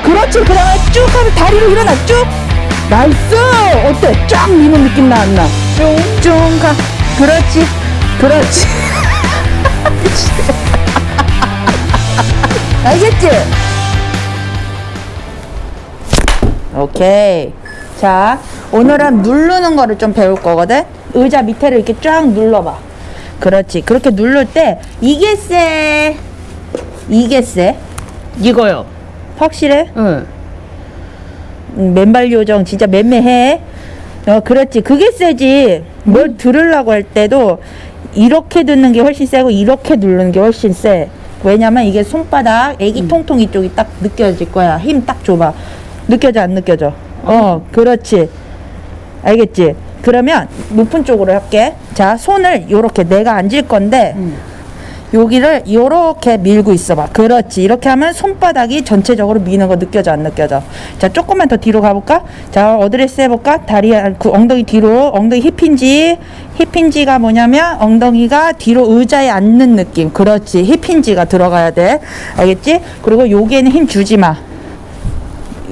자 그렇지. 그 다음에 쭉 하면 다리로 일어나. 쭉. nice. 어때? 쫙 미는 느낌 나왔나? 쭉쭉가. 그렇지. 그렇지. 알겠지? 오케이. 자 오늘은 누르는 거를 좀 배울 거거든? 의자 밑에를 이렇게 쫙 눌러봐. 그렇지. 그렇게 누를 때 이게 세 이게 세 이거요. 확실해? 응. 음, 맨발 요정 진짜 맴매해. 어, 그렇지. 그게 세지. 뭘 들으려고 할 때도 이렇게 듣는 게 훨씬 세고 이렇게 누르는 게 훨씬 세. 왜냐면 이게 손바닥 애기 통통 이쪽이 딱 느껴질 거야. 힘 딱 줘봐. 느껴져 안 느껴져? 어, 그렇지. 알겠지? 그러면 높은 쪽으로 할게. 자, 손을 요렇게 내가 앉을 건데 여기를 요렇게 밀고 있어봐. 그렇지. 이렇게 하면 손바닥이 전체적으로 미는 거 느껴져 안 느껴져? 자, 조금만 더 뒤로 가볼까? 자, 어드레스 해볼까? 다리, 안- 그 엉덩이 뒤로, 엉덩이 hip hinge. hip hinge가 뭐냐면 엉덩이가 뒤로 의자에 앉는 느낌. 그렇지. hip hinge가 들어가야 돼. 알겠지? 그리고 여기에는 힘 주지 마.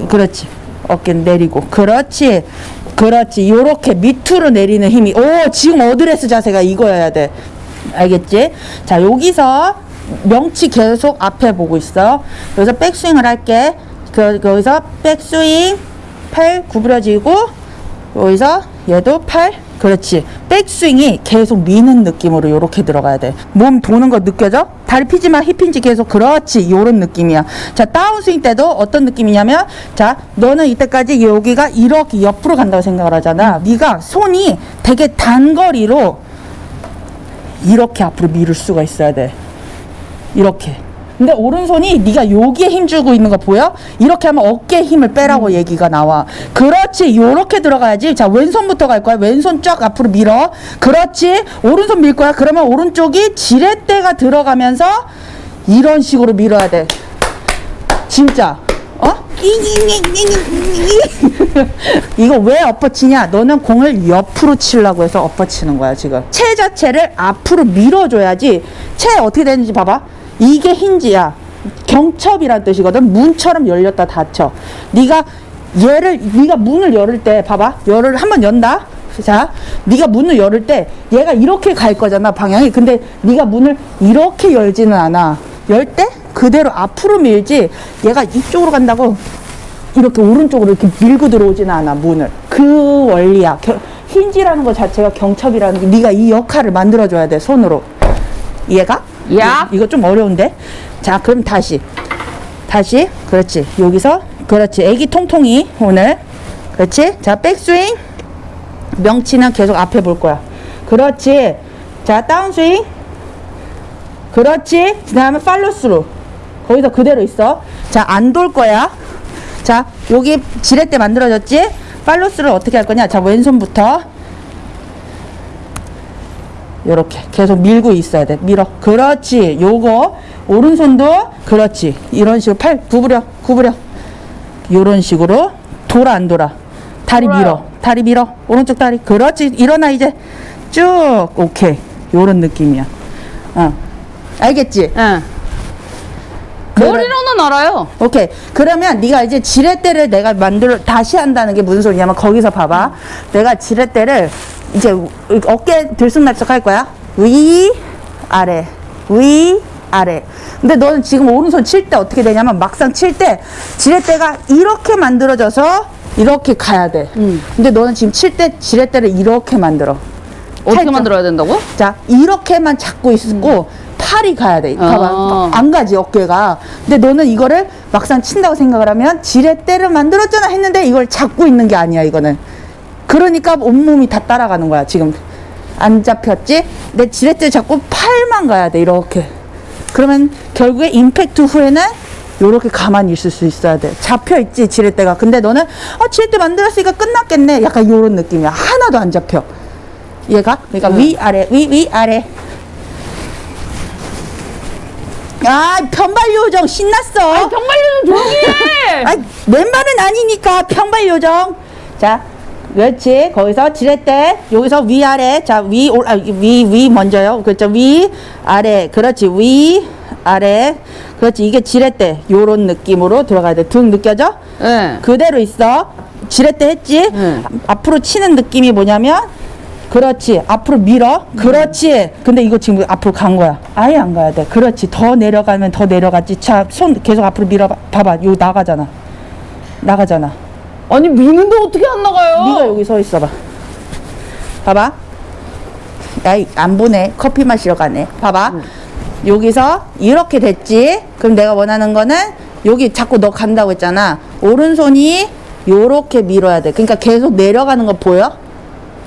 그렇지. 어깨 내리고. 그렇지. 그렇지. 요렇게 밑으로 내리는 힘이. 오, 지금 어드레스 자세가 이거여야 돼. 알겠지? 자, 여기서 명치 계속 앞에 보고 있어. 여기서 백스윙을 할게. 그, 여기서 백스윙, 팔 구부려지고, 여기서 얘도 팔, 그렇지. 백스윙이 계속 미는 느낌으로 요렇게 들어가야 돼. 몸 도는 거 느껴져? 다리 피지 마, 힙힌지 계속, 그렇지. 요런 느낌이야. 자, 다운스윙 때도 어떤 느낌이냐면, 자, 너는 이때까지 여기가 이렇게 옆으로 간다고 생각을 하잖아. 네가 손이 되게 단거리로 이렇게 앞으로 밀을 수가 있어야 돼. 이렇게. 근데 오른손이 네가 여기에 힘 주고 있는 거 보여? 이렇게 하면 어깨에 힘을 빼라고 얘기가 나와. 그렇지. 요렇게 들어가야지. 자, 왼손부터 갈 거야. 왼손 쫙 앞으로 밀어. 그렇지. 오른손 밀 거야. 그러면 오른쪽이 지렛대가 들어가면서 이런 식으로 밀어야 돼. 진짜. 어? 이거 왜 엎어치냐? 너는 공을 옆으로 치려고 해서 엎어치는 거야, 지금. 채 자체를 앞으로 밀어줘야지. 채 어떻게 되는지 봐봐. 이게 힌지야. 경첩이란 뜻이거든. 문처럼 열렸다 닫혀. 네가 얘를 네가 문을 열을 때 봐봐. 열을 한번 연다. 자, 네가 문을 열을 때 얘가 이렇게 갈 거잖아 방향이. 근데 네가 문을 이렇게 열지는 않아. 열 때 그대로 앞으로 밀지. 얘가 이쪽으로 간다고 이렇게 오른쪽으로 이렇게 밀고 들어오지는 않아 문을. 그 원리야. 겨- 힌지라는 것 자체가 경첩이라는 게 네가 이 역할을 만들어줘야 돼 손으로. 이해가? 야. 이- 이거 좀 어려운데. 자, 그럼 다시. 다시. 그렇지. 여기서. 그렇지. 애기 통통이 오늘. 그렇지. 자, 백스윙. 명치는 계속 앞에 볼 거야. 그렇지. 자, 다운스윙. 그렇지. 그 다음에 팔로스루. 거기서 그대로 있어. 자, 안 돌 거야. 자, 여기 지렛대 만들어졌지? 팔로스를 어떻게 할 거냐? 자, 왼손부터. 요렇게 계속 밀고 있어야 돼. 밀어. 그렇지. 요거 오른손도 그렇지. 이런 식으로 팔 구부려. 구부려. 요런 식으로 돌아 안 돌아. 다리 돌아요. 밀어. 다리 밀어. 오른쪽 다리. 그렇지. 일어나 이제. 쭉. 오케이. 요런 느낌이야. 어. 알겠지? 응. 머리로는 알아요. 오케이. 그러면 네가 이제 지렛대를 내가 만들어 다시 한다는 게 무슨 소리냐면 거기서 봐봐. 내가 지렛대를 이제 어깨 들쑥날쑥 할 거야. 위 아래 위 아래. 근데 너는 지금 오른손 칠 때 어떻게 되냐면 막상 칠 때 지렛대가 이렇게 만들어져서 이렇게 가야 돼. 음. 근데 너는 지금 칠 때 지렛대를 이렇게 만들어. 어떻게. 만들어야 된다고? 자 이렇게만 잡고 있고 팔이 가야 돼. 봐봐 아. 안 가지 어깨가. 근데 너는 이거를 막상 친다고 생각을 하면 지렛대를 만들었잖아 했는데 이걸 잡고 있는 게 아니야 이거는. 그러니까 온몸이 다 따라가는 거야 지금. 안 잡혔지? 내 지렛대 잡고 팔만 가야 돼 이렇게. 그러면 결국에 임팩트 후에는 요렇게 가만히 있을 수 있어야 돼. 잡혀 있지 지렛대가. 근데 너는 아 지렛대 만들었으니까 끝났겠네. 약간 요런 느낌이야. 하나도 안 잡혀. 얘가 그러니까 위 아래 위 위 아래 아 편발 요정 신났어. 정말로 조용히 해! 아 왼발은 아니니까 편발 요정. 자 그렇지. 거기서 지렛대 여기서 위 아래. 자위위위 위 먼저요. 그렇죠. 위 아래. 그렇지. 위 아래. 그렇지. 이게 지렛대. 요런 느낌으로 들어가야 돼. 등 느껴져? 네. 그대로 있어. 지렛대 했지? 네. 앞으로 치는 느낌이 뭐냐면 그렇지 앞으로 밀어 그렇지 근데 이거 지금 앞으로 간 거야 아예 안 가야 돼 그렇지 더 내려가면 더 내려갔지 자 손 계속 앞으로 밀어 봐 봐봐 요 나가잖아 나가잖아 아니 미는데 어떻게 안 나가요? 네가 여기 서 있어봐. 봐봐. 야이 안 보네. 커피 마시러 가네. 봐봐. 여기서 이렇게 됐지. 그럼 내가 원하는 거는 여기 자꾸 너 간다고 했잖아. 오른손이 요렇게 밀어야 돼. 그러니까 계속 내려가는 거 보여?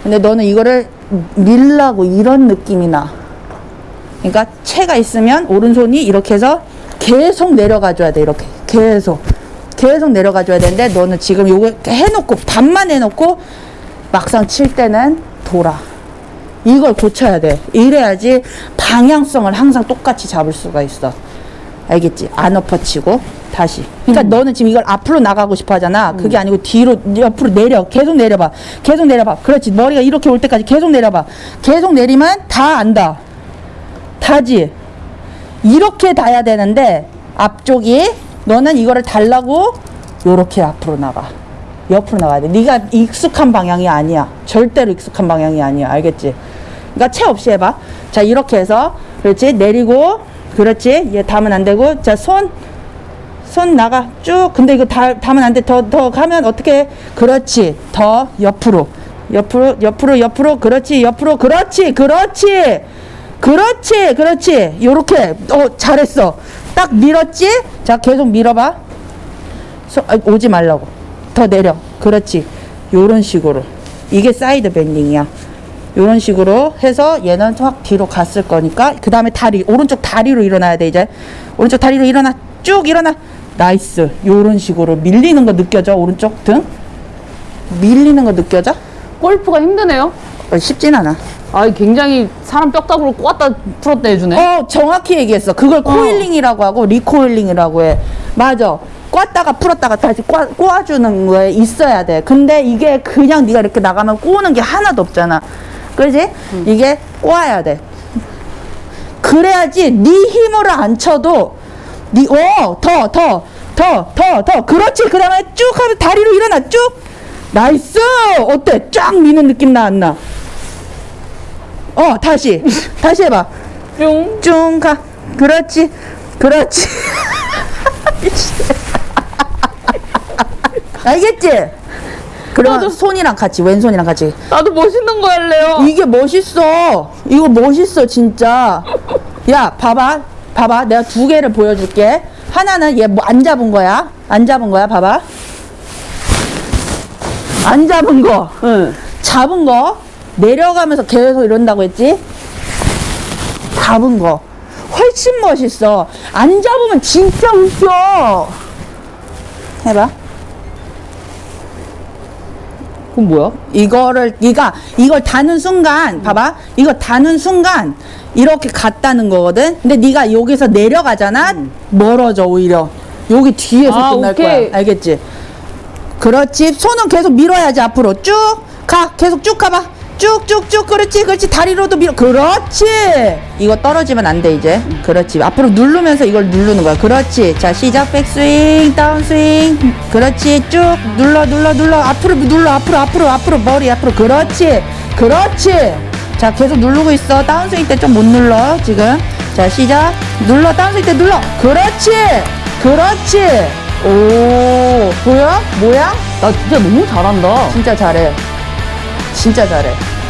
근데 너는 이거를 밀라고 이런 느낌이 나. 그러니까 체가 있으면 오른손이 이렇게 해서 계속 내려가 줘야 돼. 이렇게. 계속. 계속 내려가 줘야 되는데 너는 지금 요거 해놓고 반만 해놓고 막상 칠 때는 돌아. 이걸 고쳐야 돼. 이래야지 방향성을 항상 똑같이 잡을 수가 있어. 알겠지? 안 엎어치고 다시. 그러니까 너는 지금 이걸 앞으로 나가고 싶어 하잖아. 그게 아니고 뒤로 옆으로 내려. 계속 내려봐. 계속 내려봐. 그렇지. 머리가 이렇게 올 때까지 계속 내려봐. 계속 내리면 다 안다. 다지. 이렇게 닿아야 되는데 앞쪽이 너는 이거를 달라고 요렇게 앞으로 나가. 옆으로 나가야 돼. 네가 익숙한 방향이 아니야. 절대로 익숙한 방향이 아니야. 알겠지? 그러니까 채 없이 해봐. 자 이렇게 해서 그렇지 내리고 그렇지 얘 닿으면 안 되고 자손 손 나가. 쭉. 근데 이거 다, 닿으면 안 돼. 더 더 가면 어떻게 해? 그렇지. 더 옆으로. 옆으로 옆으로 옆으로. 그렇지. 옆으로. 그렇지. 그렇지. 그렇지. 그렇지. 요렇게. 어 잘했어. 딱 밀었지? 자 계속 밀어봐. 소, 아, 오지 말라고. 더 내려. 그렇지. 요런 식으로. 이게 side bending이야. 요런 식으로 해서 얘는 확 뒤로 갔을 거니까 그 다음에 다리 오른쪽 다리로 일어나야 돼 이제. 오른쪽 다리로 일어나. 쭉 일어나 nice. 요런 식으로 밀리는 거 느껴져? 오른쪽 등? 밀리는 거 느껴져? 골프가 힘드네요. 어, 쉽진 않아. 아 굉장히 사람 뼈다구로 꼬았다 풀었다 해주네. 어 정확히 얘기했어. 그걸 coiling이라고 하고 recoiling이라고 해. 맞아. 꽈다가 풀었다가 다시 꽈, 꼬아주는 거에 있어야 돼. 근데 이게 그냥 네가 이렇게 나가면 꼬는 게 하나도 없잖아. 그지? 이게 꼬아야 돼. 그래야지 네 힘으로 안 쳐도 네어더 더 더 더 더 그렇지 그 다음에 쭉 하면 다리로 일어나 쭉 nice 어때 쫙 미는 느낌 나 안 나? 어 다시 다시 해봐 뿅. 쭉 가. 그렇지. 그렇지. 알겠지? 그러면 나도- 손이랑 같이 왼손이랑 같이 나도 멋있는 거 할래요. 이게 멋있어 이거 멋있어 진짜 야 봐봐 봐봐 내가 두 개를 보여줄게 하나는 얘 뭐 안 잡은 거야 안 잡은 거야 봐봐 안 잡은 거 응. 잡은 거 내려가면서 계속 이런다고 했지? 잡은 거 훨씬 멋있어. 안 잡으면 진짜 웃겨. 해봐. 그건 뭐야? 이거를 네가 이걸 다는 순간 봐봐. 이거 다는 순간 이렇게 갔다는 거거든. 근데 네가 여기서 내려가잖아. 멀어져 오히려. 여기 뒤에서 아, 끝날 오케이. 거야. 알겠지? 그렇지. 손은 계속 밀어야지 앞으로 쭉 가. 계속 쭉 가봐. 쭉쭉쭉 그렇지 그렇지. 다리로도 밀어. 그렇지. 이거 떨어지면 안 돼 이제. 그렇지. 앞으로 누르면서 이걸 누르는 거야. 그렇지. 자 시작. 백스윙 다운스윙. 그렇지. 쭉 눌러 눌러 눌러. 앞으로 눌러 앞으로 앞으로 앞으로. 머리 앞으로. 그렇지. 그렇지. 자 계속 누르고 있어. 다운스윙 때 좀 못 눌러 지금. 자 시작. 눌러 다운스윙 때 눌러. 그렇지. 그렇지. 오 보여? 모양 나 진짜 너무 잘한다. 진짜 잘해. 진짜 잘해.